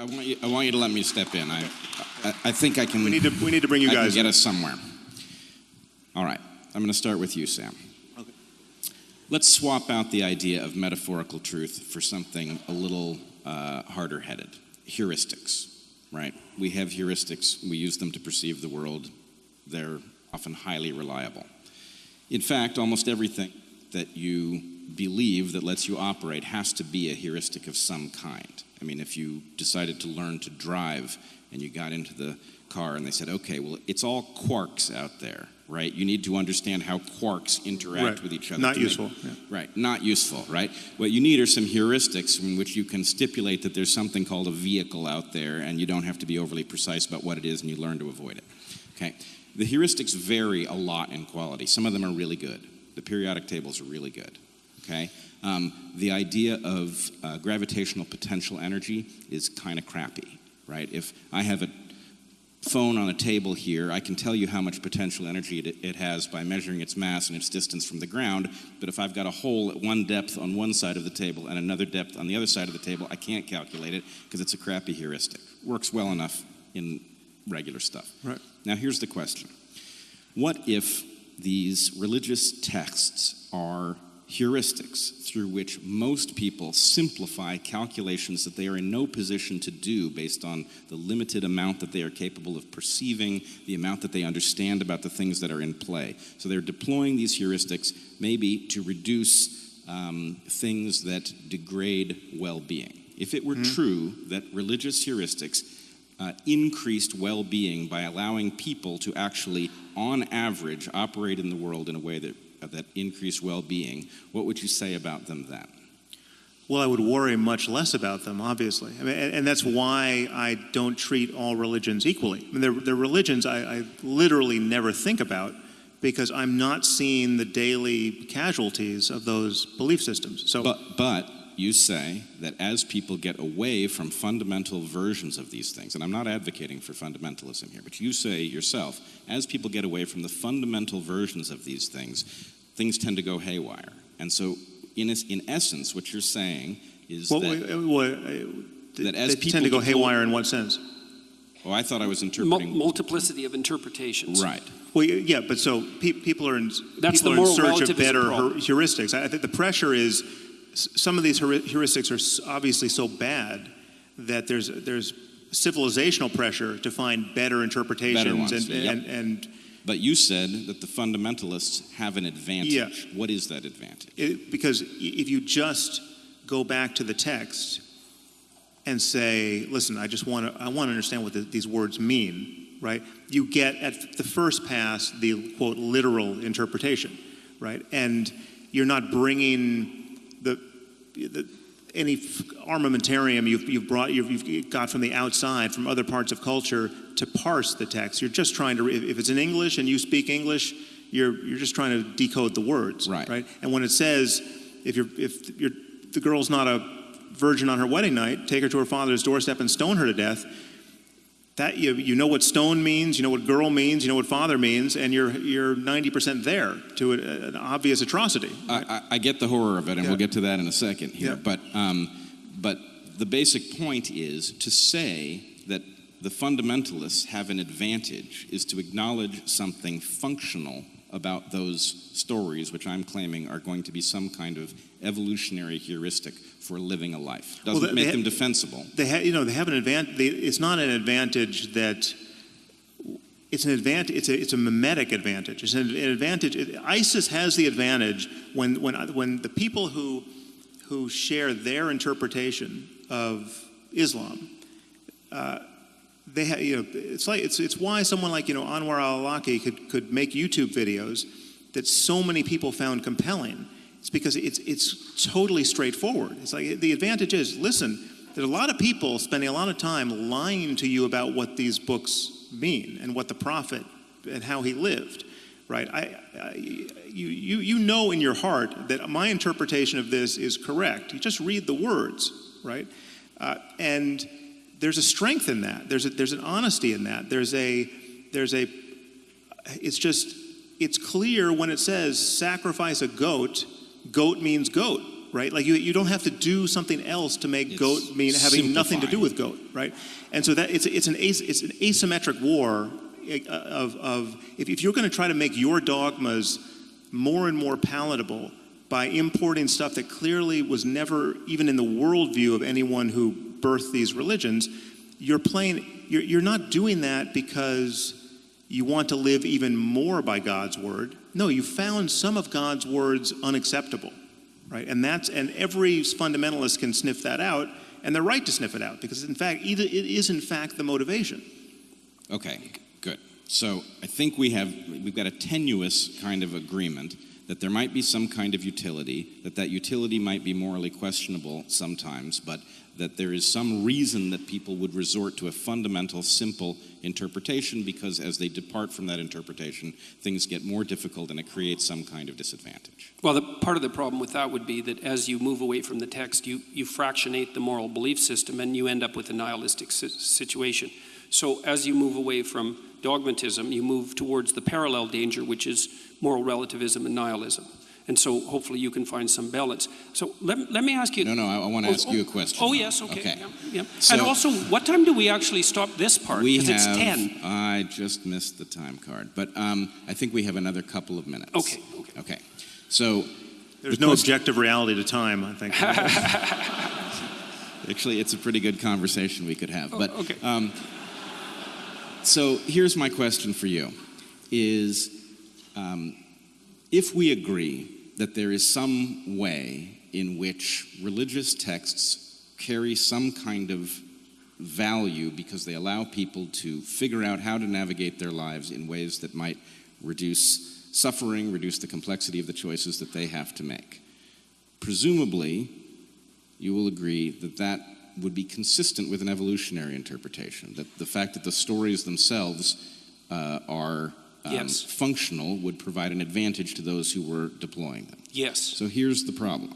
I want you, I want you to let me step in. I, I, I think I can. We need to we need to bring you I guys. can get us somewhere. All right. I'm going to start with you, Sam. Okay. Let's swap out the idea of metaphorical truth for something a little uh, harder headed heuristics, right? We have heuristics, we use them to perceive the world, they're often highly reliable. In fact, almost everything that you believe that lets you operate has to be a heuristic of some kind. I mean, if you decided to learn to drive and you got into the car and they said, okay, well, it's all quarks out there, right? You need to understand how quarks interact Right. with each other. Not to make- useful, yeah. Right, not useful, right? What you need are some heuristics in which you can stipulate that there's something called a vehicle out there and you don't have to be overly precise about what it is and you learn to avoid it. Okay? The heuristics vary a lot in quality. Some of them are really good. The periodic tables are really good. Okay? Um, the idea of uh, gravitational potential energy is kind of crappy, right? If I have a phone on a table here, I can tell you how much potential energy it, it has by measuring its mass and its distance from the ground. But if I've got a hole at one depth on one side of the table and another depth on the other side of the table, I can't calculate it because it's a crappy heuristic. Works well enough in regular stuff. Right. Now, here's the question What if these religious texts are heuristics through which most people simplify calculations that they are in no position to do based on the limited amount that they are capable of perceiving, the amount that they understand about the things that are in play? So they're deploying these heuristics maybe to reduce um, things that degrade well being. If it were true that religious heuristics uh, increased well being by allowing people to actually, on average, operate in the world in a way that, that increased well being, what would you say about them then? Well, I would worry much less about them, obviously. I mean, and, and that's why I don't treat all religions equally. I mean, they're, they're religions I, I literally never think about because I'm not seeing the daily casualties of those belief systems. So, But, but you say that as people get away from fundamental versions of these things, and I'm not advocating for fundamentalism here, but you say yourself, as people get away from the fundamental versions of these things, things tend to go haywire. And so, in, in essence, what you're saying is what, that, what, what, uh, that as they people tend to go deploy- haywire in what sense? oh, I thought I was Mul- interpreting. multiplicity of interpretations. Right. Well, yeah, but so pe- people are in That's people the are in search of better problem. heuristics. I I think the pressure is some of these heuristics are obviously so bad that there's there's civilizational pressure to find better interpretations ones, and, yep. and and But you said that the fundamentalists have an advantage. Yeah. What is that advantage? it, because if you just go back to the text and say, listen, I just want to I want to understand what the, these words mean, right? You get at the first pass the quote literal interpretation, right? And you're not bringing the, the any f- armamentarium you've, you've brought you've, you've got from the outside from other parts of culture to parse the text. You're just trying to if if it's in English and you speak English, you're you're just trying to decode the words, Right. Right. And when it says if you're if you're the girl's not a virgin on her wedding night, take her to her father's doorstep and stone her to death. That you, you know what stone means, you know what girl means, you know what father means, and you're you're 90% there to a, an obvious atrocity. I, I, I get the horror of it, and Yeah. we'll get to that in a second here. Yeah. But, um, but the basic point is to say that the fundamentalists have an advantage is to acknowledge something functional about those stories, which I'm claiming are going to be some kind of evolutionary heuristic for living a life. Doesn't Well, they- make they- them defensible. They you know they have an advantage. It's not an advantage that it's an advantage. It's a it's a mimetic advantage. It's an, an advantage. It, ISIS has the advantage when when when the people who who share their interpretation of Islam. Uh, they ha- you know, it's like it's it's why someone like you know Anwar al-Awlaki could could make YouTube videos that so many people found compelling. It's because it's it's totally straightforward. It's like the advantage is listen. There's a lot of people spending a lot of time lying to you about what these books mean and what the prophet and how he lived, right? I, I you you you know in your heart that my interpretation of this is correct. You just read the words, right? Uh, and there's a strength in that. There's a, there's an honesty in that. There's a there's a it's just it's clear when it says sacrifice a goat, goat means goat, right? Like you, you don't have to do something else to make It's goat mean having nothing to do with goat, right? And so that it's it's an as, it's an asymmetric war uh, of of if, if you're going to try to make your dogmas more and more palatable by importing stuff that clearly was never even in the worldview of anyone who birthed these religions, you're playing. You're, you're not doing that because you want to live even more by God's word. No, you found some of God's words unacceptable, right? And that's and every fundamentalist can sniff that out, and they're right to sniff it out because in fact, either it is in fact the motivation. Okay, good. So I think we have we've got a tenuous kind of agreement that there might be some kind of utility, that that utility might be morally questionable sometimes, but that there is some reason that people would resort to a fundamental, simple interpretation because as they depart from that interpretation, things get more difficult and it creates some kind of disadvantage. Well, the, part of the problem with that would be that as you move away from the text, you, you fractionate the moral belief system and you end up with a nihilistic si- situation. So as you move away from dogmatism, you move towards the parallel danger, which is moral relativism and nihilism. And so hopefully you can find some balance. So let, let me ask you. No, no, I, I want to Oh, ask oh, you a question. Oh, yes, okay. Okay. yeah, yeah. So- and also, what time do we actually stop this part? We Because have. it's 10. I just missed the time card, but um, I think we have another couple of minutes. Okay, okay. Okay. So There's The no question- objective reality to time, I think. actually, it's a pretty good conversation we could have. But Oh, okay. um, so here's my question for you: Is um, if we agree that there is some way in which religious texts carry some kind of value because they allow people to figure out how to navigate their lives in ways that might reduce suffering, reduce the complexity of the choices that they have to make. Presumably, you will agree that that would be consistent with an evolutionary interpretation, that the fact that the stories themselves uh, are um, Yes. functional would provide an advantage to those who were deploying them. Yes. So here's the problem.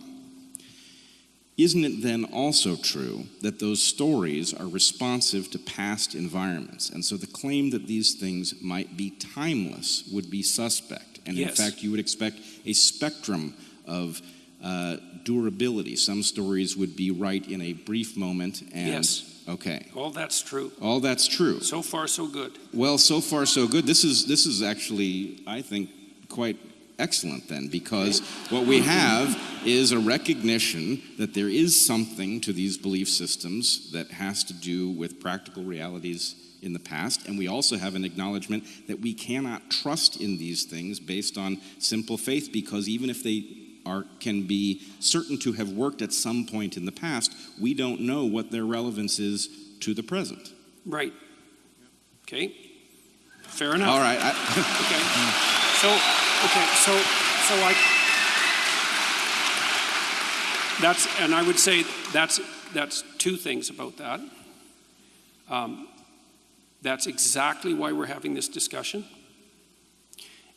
Isn't it then also true that those stories are responsive to past environments? And so the claim that these things might be timeless would be suspect. And in fact, you would expect a spectrum of uh, durability. Some stories would be right in a brief moment. And, Yes. Okay. All that's true. All that's true. So far, so good. Well, so far so good. This is this is actually, I think, quite excellent then, because what we have is a recognition that there is something to these belief systems that has to do with practical realities in the past, and we also have an acknowledgement that we cannot trust in these things based on simple faith, because even if they are can be certain to have worked at some point in the past, we don't know what their relevance is to the present. Right. Okay. Fair enough. All right. I, Okay. So, okay, so, so I, that's, and I would say that's, that's two things about that. Um, That's exactly why we're having this discussion.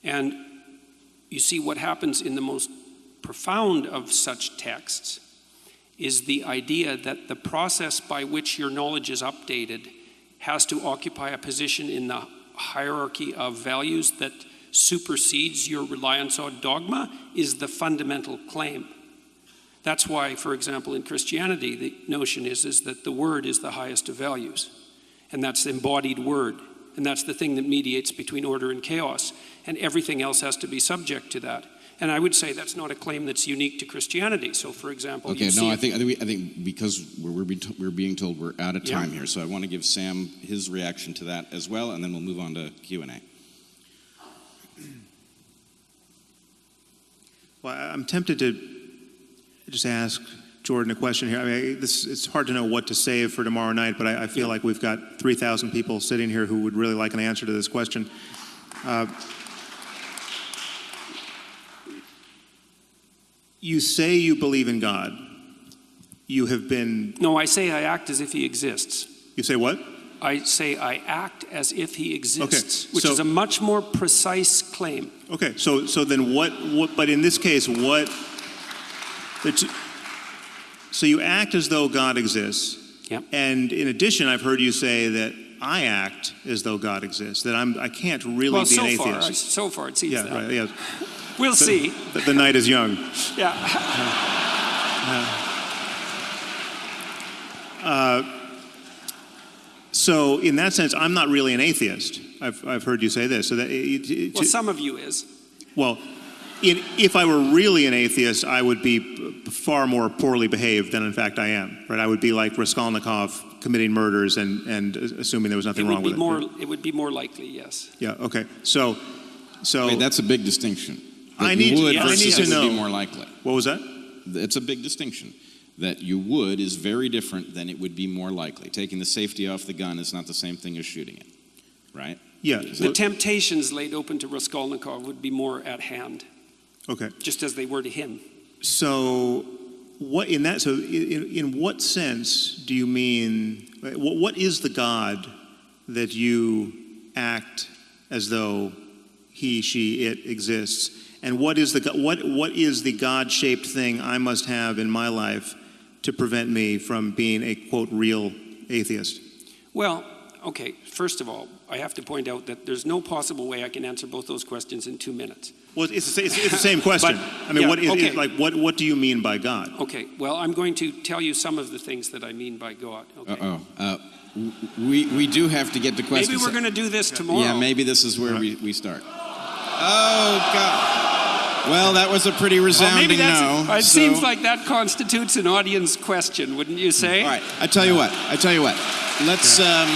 And you see, what happens in the most profound of such texts is the idea that the process by which your knowledge is updated has to occupy a position in the hierarchy of values that supersedes your reliance on dogma is the fundamental claim. That's why, for example, in Christianity, the notion is, is that the word is the highest of values. And that's the embodied word. And that's the thing that mediates between order and chaos. And everything else has to be subject to that. And I would say that's not a claim that's unique to Christianity. So, for example, Okay, no, I think, I think, we, I think because we're, we're, being, we're being told we're out of Yeah. time here, so I want to give Sam his reaction to that as well, and then we'll move on to Q and A. Well, I- I'm tempted to just ask Jordan a question here. I mean, this, it's hard to know what to save for tomorrow night, but I, I feel like we've got 3,000 people sitting here who would really like an answer to this question. Uh, you say you believe in God. You have been, no, I say I act as if he exists. you say what? I say I act as if he exists, which so- is a much more precise claim. Okay, so, so then what, what, but in this case, what, so you act as though God exists. Yep. And in addition, I've heard you say that I act as though God exists, that I'm, I can't really well, be so an far, atheist. so far it seems yeah, that. right, yeah. We'll see. The, the night is young. Yeah. Uh, so, in that sense, I'm not really an atheist. I've, I've heard you say this. So that it, it, Well, some of you is. well, in, if I were really an atheist, I would be far more poorly behaved than in fact I am. Right? I would be like Raskolnikov committing murders and, and assuming there was It nothing would wrong be with more. it. It would be more likely, yes. Yeah. Okay. So, so Wait, that's a big distinction. That I need to- would yeah, I need to it would know. be more likely. what was that? It's a big distinction. That you would is very different than it would be more likely. Taking the safety off the gun is not the same thing as shooting it, right? Yeah. The so- temptations laid open to Raskolnikov would be more at hand, okay. just as they were to him. So, what in that? So, in, in what sense do you mean? What, what is the God that you act as though he, she, it exists? And what is the what what is the God-shaped thing I must have in my life to prevent me from being a quote real atheist? Well, okay, first of all, I have to point out that there's no possible way I can answer both those questions in two minutes. Well, it's, the it's, it's the same question. I mean, yeah, what is okay. like what what do you mean by God? Okay, well, I'm going to tell you some of the things that I mean by God. Okay? Uh-oh. Uh, w- we, we do have to get to questions. Maybe we're going to do this tomorrow. Yeah, maybe this is where we, we start. Oh, God. Well, that was a pretty Well, resounding that's, no. it so- seems like that constitutes an audience question, wouldn't you say? All right, I tell you what. I tell you what. Let's. Um,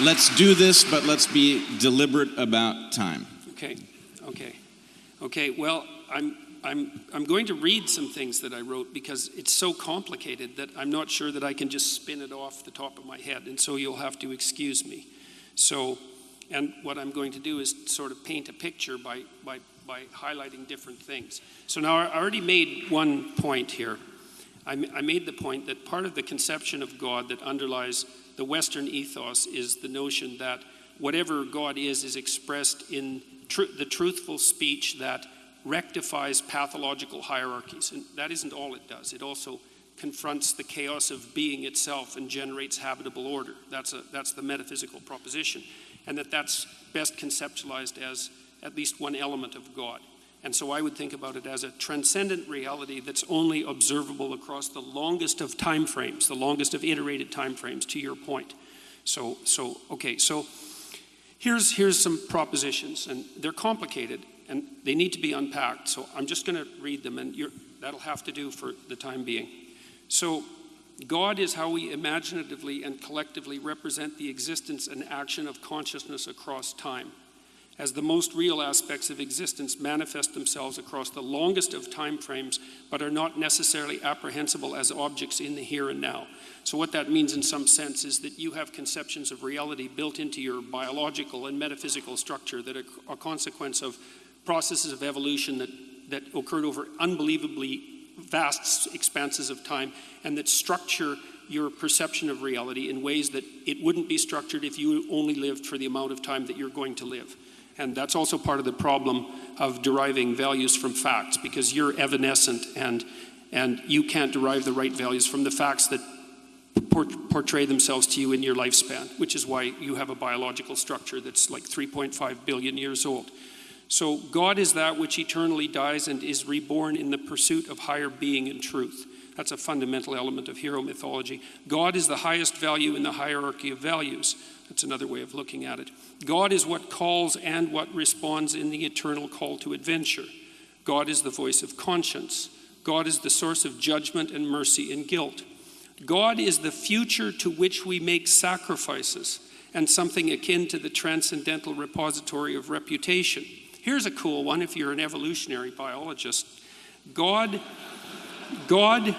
let's do this, but let's be deliberate about time. Okay, okay, okay. Well, I'm, I'm, I'm going to read some things that I wrote because it's so complicated that I'm not sure that I can just spin it off the top of my head, and so you'll have to excuse me. So, and what I'm going to do is sort of paint a picture by, by, by highlighting different things. So now I already made one point here. I, made the point that part of the conception of God that underlies the Western ethos is the notion that whatever God is is expressed in tru- the truthful speech that rectifies pathological hierarchies. And that isn't all it does. It also confronts the chaos of being itself and generates habitable order. That's, a, that's the metaphysical proposition. And that that's best conceptualized as at least one element of God. And so I would think about it as a transcendent reality that's only observable across the longest of time frames, the longest of iterated time frames, to your point. So, so okay, so here's, here's some propositions, and they're complicated, and they need to be unpacked. So I'm just going to read them, and that'll have to do for the time being. So, God is how we imaginatively and collectively represent the existence and action of consciousness across time as the most real aspects of existence manifest themselves across the longest of time frames, but are not necessarily apprehensible as objects in the here and now. So, what that means in some sense is that you have conceptions of reality built into your biological and metaphysical structure that are a consequence of processes of evolution that, that occurred over unbelievably vast expanses of time and that structure your perception of reality in ways that it wouldn't be structured if you only lived for the amount of time that you're going to live. And that's also part of the problem of deriving values from facts because you're evanescent and, and you can't derive the right values from the facts that por- portray themselves to you in your lifespan, which is why you have a biological structure that's like 3.5 billion years old. So, God is that which eternally dies and is reborn in the pursuit of higher being and truth. That's a fundamental element of hero mythology. God is the highest value in the hierarchy of values. That's another way of looking at it. God is what calls and what responds in the eternal call to adventure. God is the voice of conscience. God is the source of judgment and mercy and guilt. God is the future to which we make sacrifices and something akin to the transcendental repository of reputation. Here's a cool one if you're an evolutionary biologist. God God,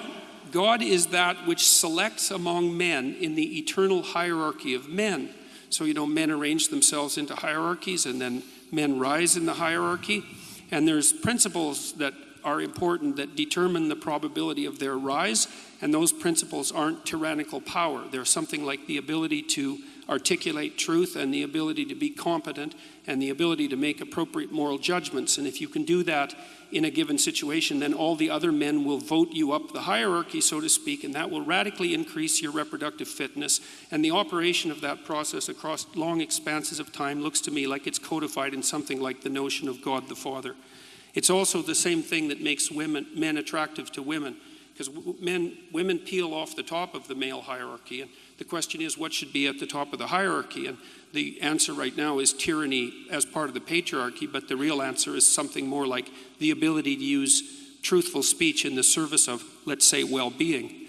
God is that which selects among men in the eternal hierarchy of men. So, you know, men arrange themselves into hierarchies and then men rise in the hierarchy. And there's principles that are important that determine the probability of their rise. And those principles aren't tyrannical power. They're something like the ability to articulate truth and the ability to be competent and the ability to make appropriate moral judgments. And if you can do that in a given situation, then all the other men will vote you up the hierarchy, so to speak, and that will radically increase your reproductive fitness. And the operation of that process across long expanses of time looks to me like it's codified in something like the notion of God the Father. It's also the same thing that makes women, men attractive to women, because men, women peel off the top of the male hierarchy. And the question is, what should be at the top of the hierarchy? And the answer right now is tyranny as part of the patriarchy, but the real answer is something more like the ability to use truthful speech in the service of, let's say, well being.